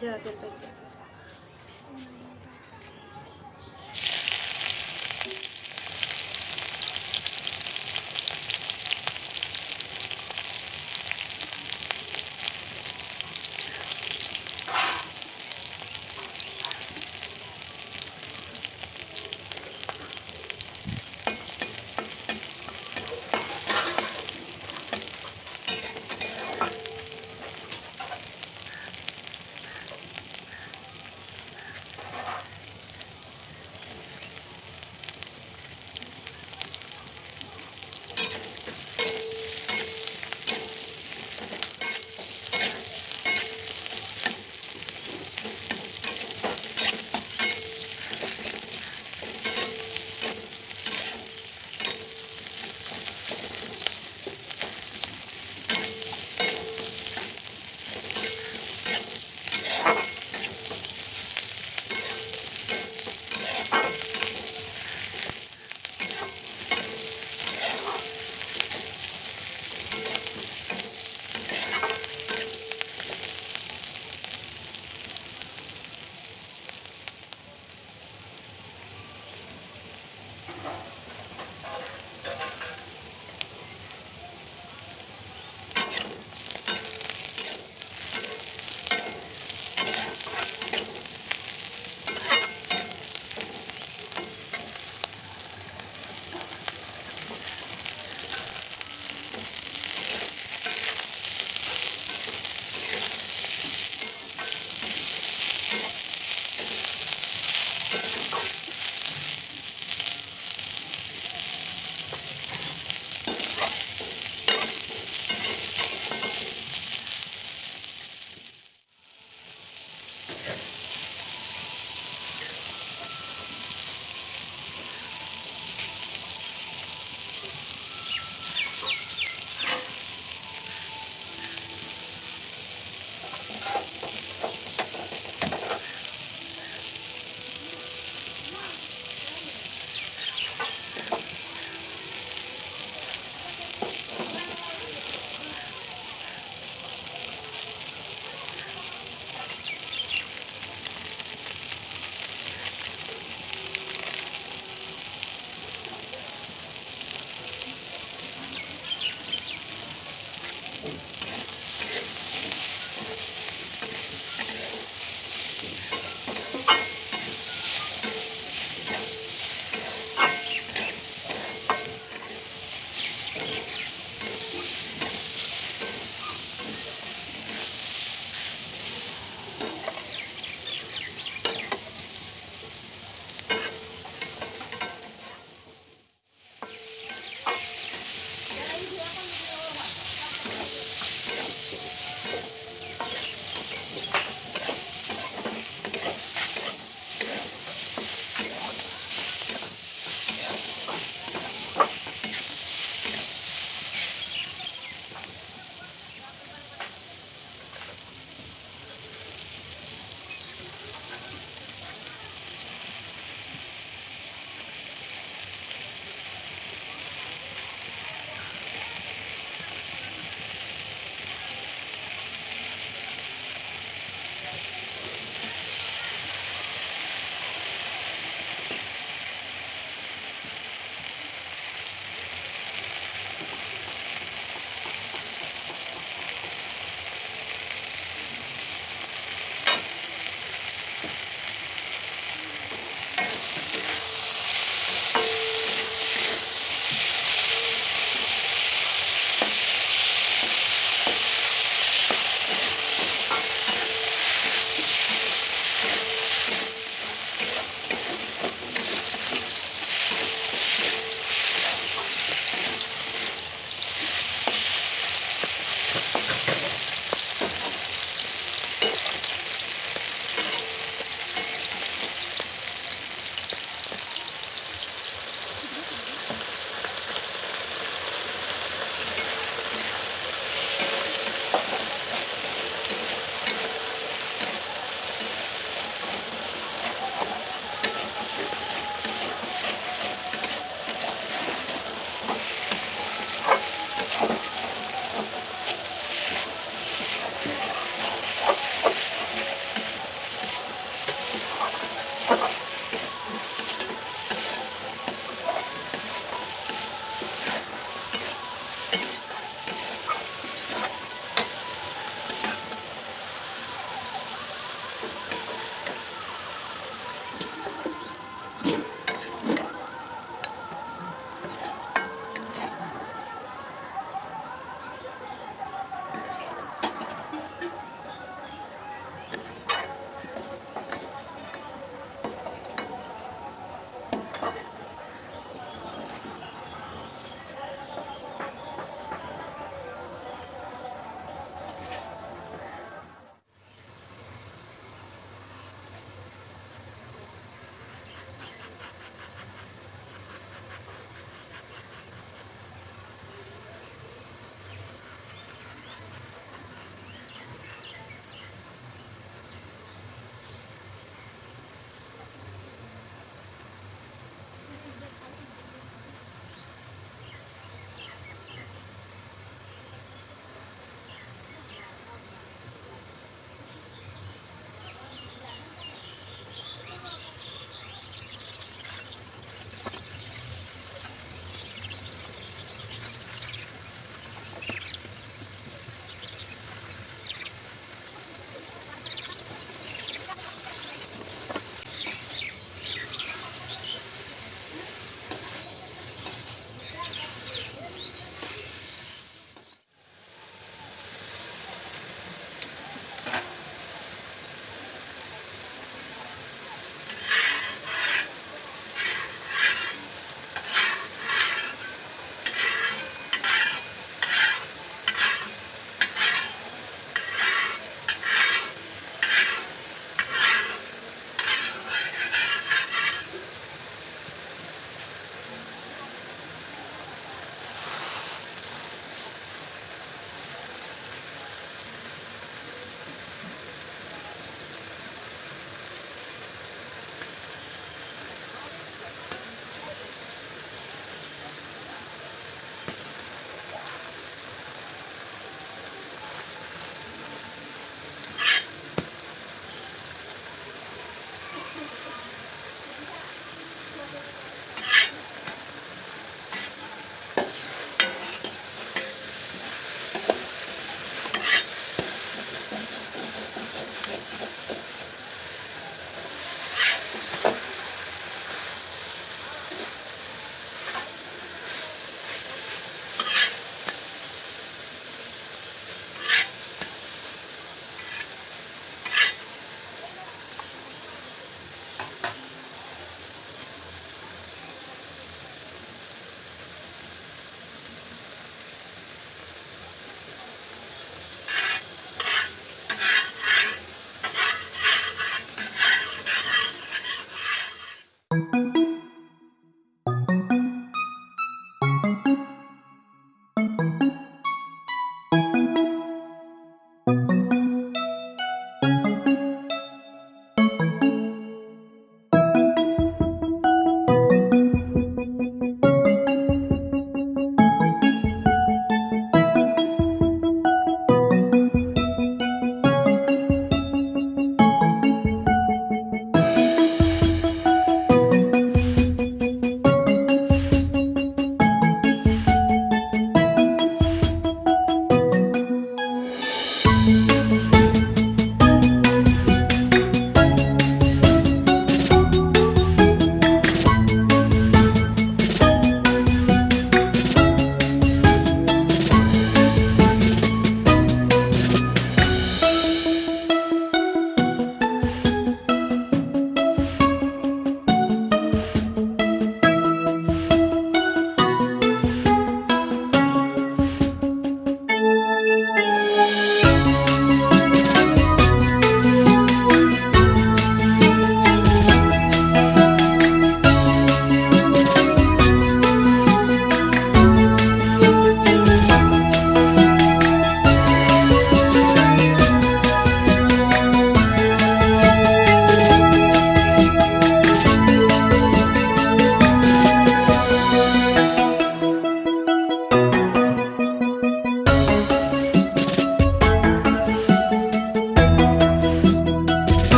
じゃあ出とい